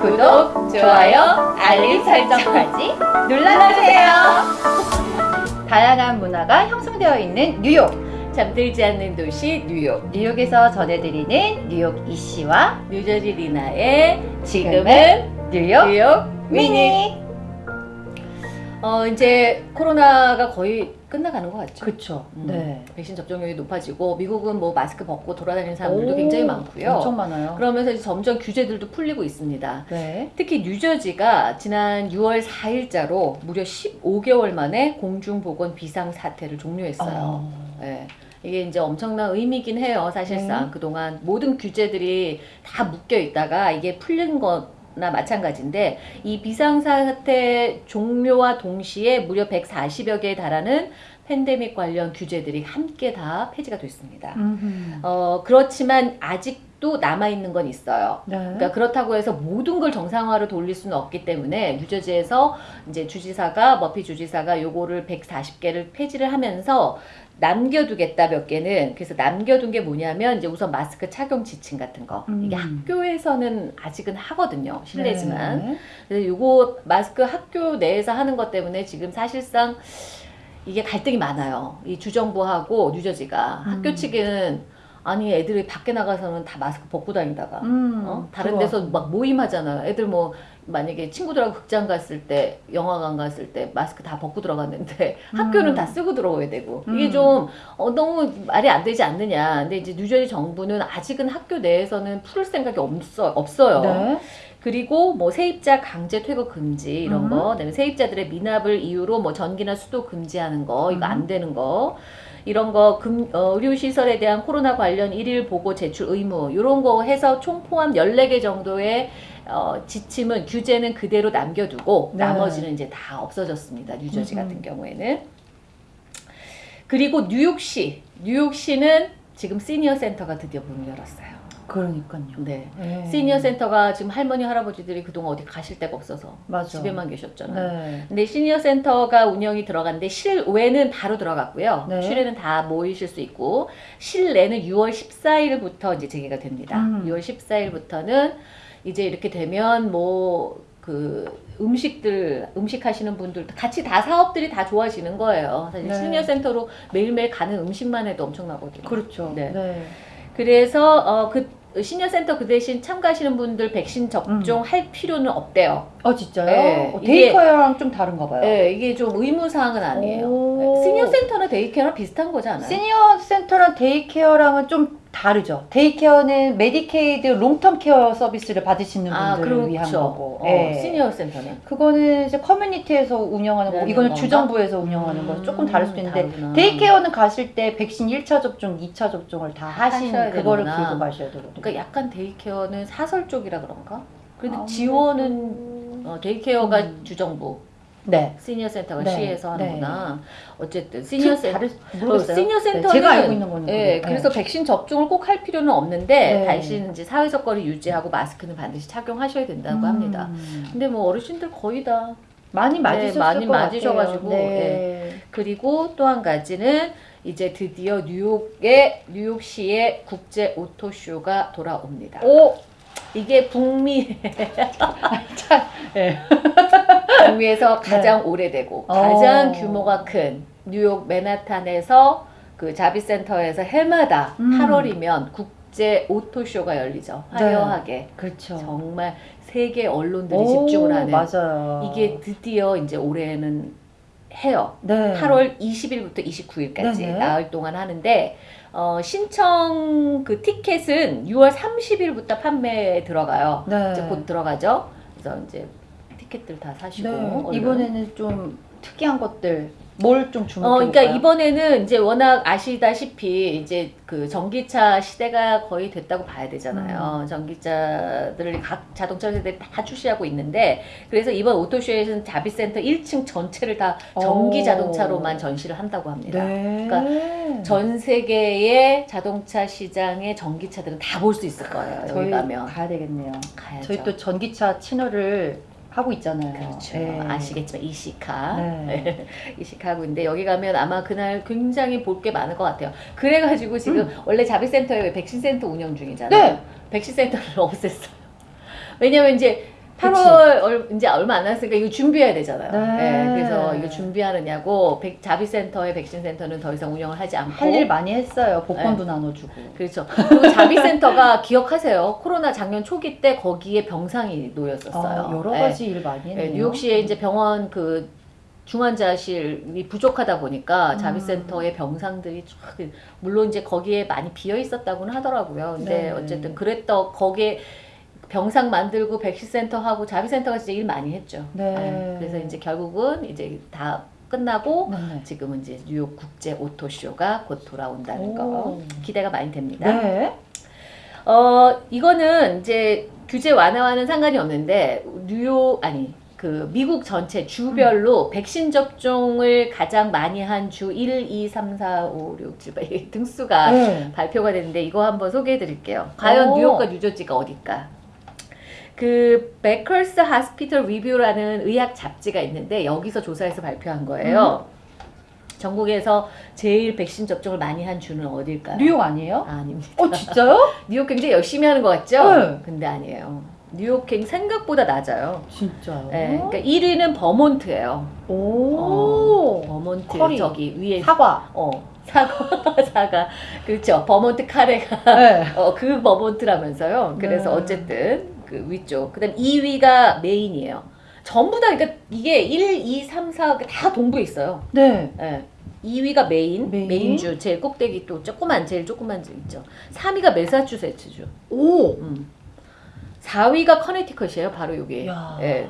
구독, 좋아요, 알림 설정까지 눌러주세요. 다양한 문화가 형성되어 있는 뉴욕. 잠들지 않는 도시 뉴욕. 뉴욕에서 전해드리는 뉴욕 이씨와 뉴저지 리나의 지금은 뉴욕, 뉴욕 미니. 미니. 어 이제 코로나가 거의 끝나가는 것 같죠. 그쵸. 음, 네. 백신 접종률이 높아지고 미국은 뭐 마스크 벗고 돌아다니는 사람들도 오, 굉장히 많고요. 엄청 많아요. 그러면서 이제 점점 규제들도 풀리고 있습니다. 네. 특히 뉴저지가 지난 6월 4일자로 무려 15개월 만에 공중보건 비상 사태를 종료했어요. 어. 예. 이게 이제 엄청난 의미긴 해요, 사실상. 네. 그동안 모든 규제들이 다 묶여 있다가 이게 풀린 거 나 마찬가지인데, 이 비상사태 종료와 동시에 무려 140여 개에 달하는 팬데믹 관련 규제들이 함께 다 폐지가 됐습니다. 음흠. 어, 그렇지만 아직 도 남아있는 건 있어요. 네. 그러니까 그렇다고 해서 모든 걸 정상화로 돌릴 수는 없기 때문에 뉴저지에서 이제 주지사가 머피 주지사가 요거를 140개를 폐지를 하면서 남겨두겠다 몇 개는 그래서 남겨둔 게 뭐냐면 이제 우선 마스크 착용 지침 같은 거 음. 이게 학교에서는 아직은 하거든요 실내지만 네. 그래서 요거 마스크 학교 내에서 하는 것 때문에 지금 사실상 이게 갈등이 많아요 이 주정부하고 뉴저지가 음. 학교 측은 아니 애들이 밖에 나가서는 다 마스크 벗고 다니다가 음, 어? 다른 그거. 데서 막 모임하잖아요. 애들 뭐 만약에 친구들하고 극장 갔을 때, 영화관 갔을 때 마스크 다 벗고 들어갔는데 학교는 음. 다 쓰고 들어가야 되고 이게 음. 좀 어, 너무 말이 안 되지 않느냐. 근데 이제 뉴저지 정부는 아직은 학교 내에서는 풀을 생각이 없어, 없어요. 네. 그리고 뭐 세입자 강제 퇴거 금지 이런 음. 거, 그다음에 세입자들의 미납을 이유로 뭐 전기나 수도 금지하는 거, 이거 음. 안 되는 거. 이런 거 금, 어, 의료시설에 대한 코로나 관련 일일 보고 제출 의무 이런 거 해서 총 포함 14개 정도의 어, 지침은 규제는 그대로 남겨두고 네. 나머지는 이제 다 없어졌습니다. 뉴저지 음. 같은 경우에는 그리고 뉴욕시 뉴욕시는 지금 시니어 센터가 드디어 문을 열었어요. 그러니까요. 네. 네. 시니어 센터가 지금 할머니 할아버지들이 그동안 어디 가실 데가 없어서 맞아. 집에만 계셨잖아요. 네. 근데 시니어 센터가 운영이 들어갔는데 실외는 바로 들어갔고요. 네. 실외는 다 모이실 수 있고 실내는 6월 14일부터 이제 재개가 됩니다. 음. 6월 14일부터는 이제 이렇게 되면 뭐 그 음식들 음식 하시는 분들 같이 다 사업들이 다 좋아지는 거예요. 사실 네. 시니어 센터로 매일매일 가는 음식만 해도 엄청나거든요. 그렇죠. 네. 네. 그래서 어, 그 senior center 그 대신 참가하시는 분들 백신 접종할 필요는 없대요. 어 진짜요? 네, 어, daycare랑 좀 다른가 봐요. 네, 이게 좀 의무 사항은 아니에요. daycare랑 비슷한 거지 않아요? senior center랑 daycare랑은 좀 다르죠. daycare는 Medicaid long-term care 서비스를 받으시는 아, 분들을 위한 그렇죠. 거고. 어, 예. senior center는 그거는 이제 커뮤니티에서 운영하는 거고 네, 이거는 건가? 주정부에서 운영하는 거 조금 다를 수도 음, 있는데 다르구나. daycare는 가실 때 백신 1차 접종, 2차 접종을 다 하신 그거를 되는구나. 들고 가셔야 되거든요. 그러니까 약간 daycare는 사설 쪽이라 그런가? 그래도 아무래도- 지원은 어, 데이케어가 음. 주정부, 네. senior center가 네, 시에서 네. 하는구나. 어쨌든 senior center. 어, 시니어 네, center는 제가 알고 있는 거는 예, 그래요. 그래서 백신 접종을 꼭 할 필요는 없는데 네. 대신 이제 사회적 거리 유지하고 마스크는 반드시 착용하셔야 된다고 음. 합니다. 근데 뭐 어르신들 거의 다 많이 네, 맞으셨을 많이 것 맞으셔가지고. 네. 그리고 또 한 가지는 이제 드디어 뉴욕의 뉴욕시의 국제 auto show가 돌아옵니다. 오, 이게 북미 참, 북미에서 가장 오래되고 어. 가장 규모가 큰 뉴욕 맨하탄에서 그 자비센터에서 해마다 음. 8월이면 국제 오토쇼가 열리죠. 네. 화려하게 그렇죠. 정말 세계 언론들이 오, 집중을 하는 맞아요. 이게 드디어 이제 올해는 해요. 네. 8월 20일부터 29일까지 네네. 나흘 동안 하는데 어, 신청 그 티켓은 6월 30일부터 판매에 들어가요. 네. 이제 곧 들어가죠. 그래서 이제 티켓들 다 사시고 네. 이번에는 좀 특이한 것들 뭘좀 어, 주목해 그러니까 볼까요? 이번에는 이제 워낙 아시다시피 이제 그 전기차 시대가 거의 됐다고 봐야 음. 되잖아요. 전기차들을 각 자동차 세대들이 다 출시하고 있는데 그래서 이번 오토쇼에서는 자비센터 1층 전체를 다 전기 오. 자동차로만 전시를 한다고 합니다. 네. 그러니까 전 세계의 자동차 시장의 전기차들은 다 볼 수 있을 거예요. 여기 저희 가면 가야 되겠네요. 가야죠. 저희 또 전기차 채널을 하고 있잖아요. 그렇죠. 네. 아시겠지만 이시카. 네. 이시카고 있는데 여기 가면 아마 그날 굉장히 볼 게 많을 것 같아요. 그래가지고 지금 음. 원래 자비센터에 백신센터 운영 중이잖아요. 네. 백신센터를 없앴어요. 왜냐면 이제. 8월 얼, 이제 얼마 안 남았으니까 이거 준비해야 되잖아요. 네. 그래서 이거 준비하느냐고 백, 자비센터의 백신센터는 더 이상 운영을 하지 않고 할 일 많이 했어요. 복권도 네. 나눠주고. 그렇죠. 그리고 자비센터가 기억하세요. 코로나 작년 초기 때 거기에 병상이 놓였었어요. 아, 여러 네. 가지 일 많이 했네요. 네, 뉴욕시에 이제 병원 그 중환자실이 부족하다 보니까 음. 자비센터의 병상들이 쫙 물론 이제 거기에 많이 비어 있었다고는 하더라고요. 근데 네. 어쨌든 그랬더 거기에 병상 만들고 백신센터 하고 자비센터가 진짜 일 많이 했죠. 네. 그래서 이제 결국은 이제 다 끝나고 네, 네. 지금은 이제 뉴욕 국제 오토쇼가 곧 돌아온다는 오. 거 기대가 많이 됩니다. 네. 어 이거는 이제 규제 완화와는 상관이 없는데 뉴욕 아니 그 미국 전체 주별로 음. 백신 접종을 가장 많이 한 주 1, 2, 3, 4, 5, 6, 7, 8 등수가 네. 발표가 됐는데 이거 한번 소개해 드릴게요. 과연 오. 뉴욕과 뉴저지가 어딜까? 그 Becker's Hospital Review라는 의학 잡지가 있는데 여기서 조사해서 발표한 거예요. 음. 전국에서 제일 백신 접종을 많이 한 주는 어딜까요? 뉴욕 아니에요? 아, 아닙니다. 어 진짜요? 뉴욕 굉장히 열심히 하는 것 같죠? 네. 근데 아니에요. 뉴욕 굉장히 생각보다 낮아요. 진짜요? 네, 그러니까 1위는 버몬트예요. 오. 어, 버몬트 커리. 저기 위에 사과. 어 사과 사과 그렇죠. 버몬트 카레가 네. 어, 그 버몬트라면서요. 그래서 네. 어쨌든 그 위쪽. 그 다음 2위가 메인이에요. 전부 다 그러니까 이게 1, 2, 3, 4다 동부에 있어요. 네. 예. 2위가 메인, 메인. 주 제일 꼭대기 또 조그만 제일 조그만 주 있죠. 3위가 매사추세츠주. 오. 음. 4위가 커네티컷이에요. 바로 여기. 야. 예.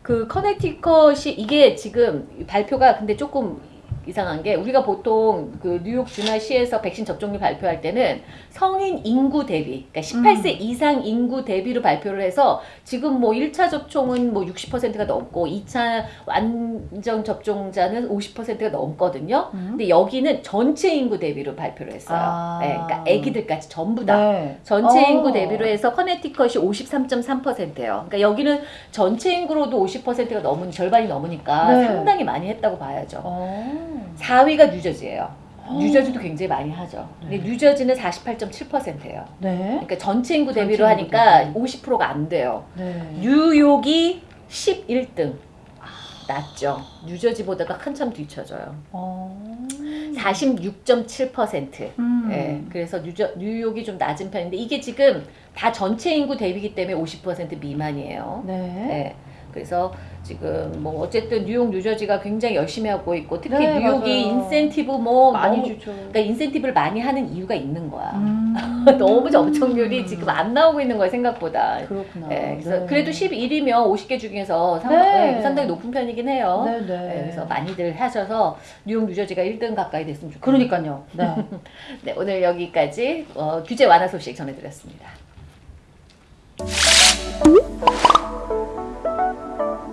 그 커네티컷이 이게 지금 발표가 근데 조금 이상한 게 우리가 보통 그 뉴욕 주나 시에서 백신 접종률 발표할 때는 성인 인구 대비, 그러니까 18세 음. 이상 인구 대비로 발표를 해서 지금 뭐 1차 접종은 뭐 60%가 넘고 2차 완전 접종자는 50%가 넘거든요. 음. 근데 여기는 전체 인구 대비로 발표를 했어요. 아. 네, 그러니까 아기들까지 전부 다. 네. 전체 어. 인구 대비로 해서 커네티컷이 53.3%예요. 그러니까 여기는 전체 인구로도 50%가 넘은 절반이 넘으니까 네. 상당히 많이 했다고 봐야죠. 어. 4위가 뉴저지예요. 어. 뉴저지도 굉장히 많이 하죠. 근데 네. 뉴저지는 48.7%예요. 네. 그러니까 전체 인구 전체 대비로 인구 하니까 대비. 50%가 안 돼요. 네. 뉴욕이 11등. 낮죠. 뉴저지보다가 한참 뒤쳐져요. 어. 46.7%. 음. 예, 그래서 뉴저, 뉴욕이 좀 낮은 편인데 이게 지금 다 전체 인구 대비기 때문에 50% 미만이에요. 네. 예, 그래서 지금 뭐 어쨌든 뉴욕, 뉴저지가 굉장히 열심히 하고 있고 특히 네, 뉴욕이 맞아요. 인센티브 뭐 많이 너무, 주죠. 그러니까 인센티브를 많이 하는 이유가 있는 거야. 음. 너무 접종률이 지금 안 나오고 있는 거야 생각보다. 그렇구나. 예, 그래서 네. 그래도 11이면 50개 중에서 상, 네. 예, 상당히 높은 편이긴 해요. 네, 네. 예, 그래서 많이들 하셔서 뉴욕, 뉴저지가 1등 가까이 됐으면 좋겠어요. 그러니까요. 네. 네, 오늘 여기까지 어, 규제 완화 소식 전해드렸습니다.